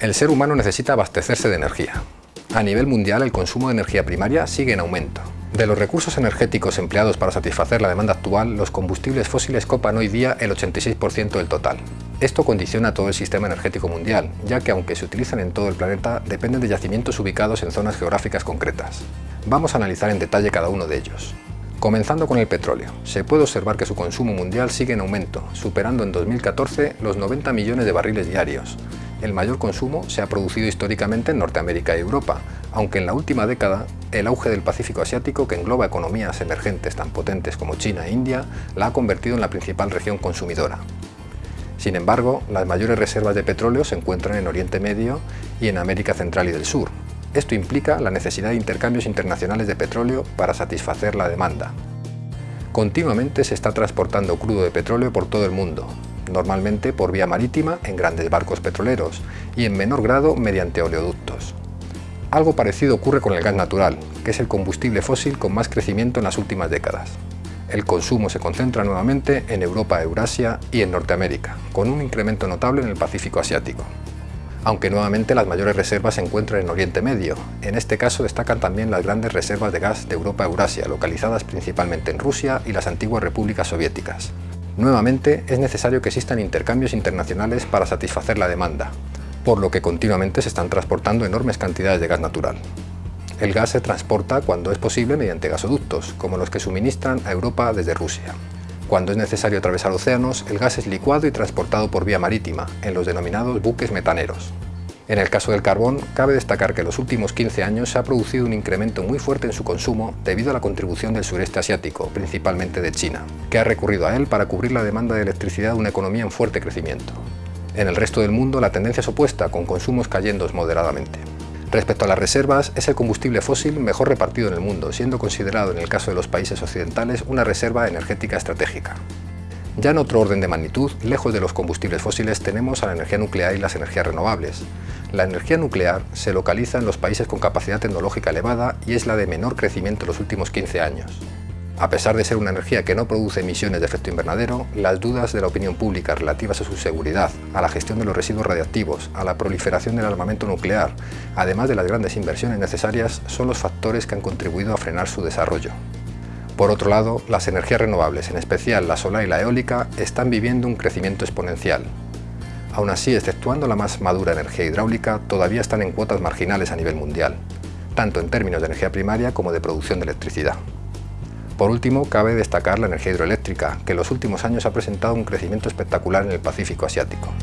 El ser humano necesita abastecerse de energía. A nivel mundial el consumo de energía primaria sigue en aumento. De los recursos energéticos empleados para satisfacer la demanda actual, los combustibles fósiles copan hoy día el 86% del total. Esto condiciona todo el sistema energético mundial, ya que aunque se utilizan en todo el planeta, dependen de yacimientos ubicados en zonas geográficas concretas. Vamos a analizar en detalle cada uno de ellos. Comenzando con el petróleo, se puede observar que su consumo mundial sigue en aumento, superando en 2014 los 90 millones de barriles diarios, el mayor consumo se ha producido históricamente en Norteamérica y Europa, aunque en la última década el auge del Pacífico Asiático, que engloba economías emergentes tan potentes como China e India, la ha convertido en la principal región consumidora. Sin embargo, las mayores reservas de petróleo se encuentran en Oriente Medio y en América Central y del Sur. Esto implica la necesidad de intercambios internacionales de petróleo para satisfacer la demanda. Continuamente se está transportando crudo de petróleo por todo el mundo, normalmente por vía marítima en grandes barcos petroleros y en menor grado mediante oleoductos. Algo parecido ocurre con el gas natural, que es el combustible fósil con más crecimiento en las últimas décadas. El consumo se concentra nuevamente en Europa, Eurasia y en Norteamérica, con un incremento notable en el Pacífico Asiático. Aunque nuevamente las mayores reservas se encuentran en Oriente Medio, en este caso destacan también las grandes reservas de gas de Europa-Eurasia, localizadas principalmente en Rusia y las antiguas repúblicas soviéticas. Nuevamente, es necesario que existan intercambios internacionales para satisfacer la demanda, por lo que continuamente se están transportando enormes cantidades de gas natural. El gas se transporta cuando es posible mediante gasoductos, como los que suministran a Europa desde Rusia. Cuando es necesario atravesar océanos, el gas es licuado y transportado por vía marítima, en los denominados buques metaneros. En el caso del carbón, cabe destacar que en los últimos 15 años se ha producido un incremento muy fuerte en su consumo debido a la contribución del sureste asiático, principalmente de China, que ha recurrido a él para cubrir la demanda de electricidad de una economía en fuerte crecimiento. En el resto del mundo la tendencia es opuesta, con consumos cayendo moderadamente. Respecto a las reservas, es el combustible fósil mejor repartido en el mundo, siendo considerado en el caso de los países occidentales una reserva energética estratégica. Ya en otro orden de magnitud, lejos de los combustibles fósiles, tenemos a la energía nuclear y las energías renovables. La energía nuclear se localiza en los países con capacidad tecnológica elevada y es la de menor crecimiento en los últimos 15 años. A pesar de ser una energía que no produce emisiones de efecto invernadero, las dudas de la opinión pública relativas a su seguridad, a la gestión de los residuos radiactivos, a la proliferación del armamento nuclear, además de las grandes inversiones necesarias, son los factores que han contribuido a frenar su desarrollo. Por otro lado, las energías renovables, en especial la solar y la eólica, están viviendo un crecimiento exponencial. Aún así, exceptuando la más madura energía hidráulica, todavía están en cuotas marginales a nivel mundial, tanto en términos de energía primaria como de producción de electricidad. Por último, cabe destacar la energía hidroeléctrica, que en los últimos años ha presentado un crecimiento espectacular en el Pacífico Asiático.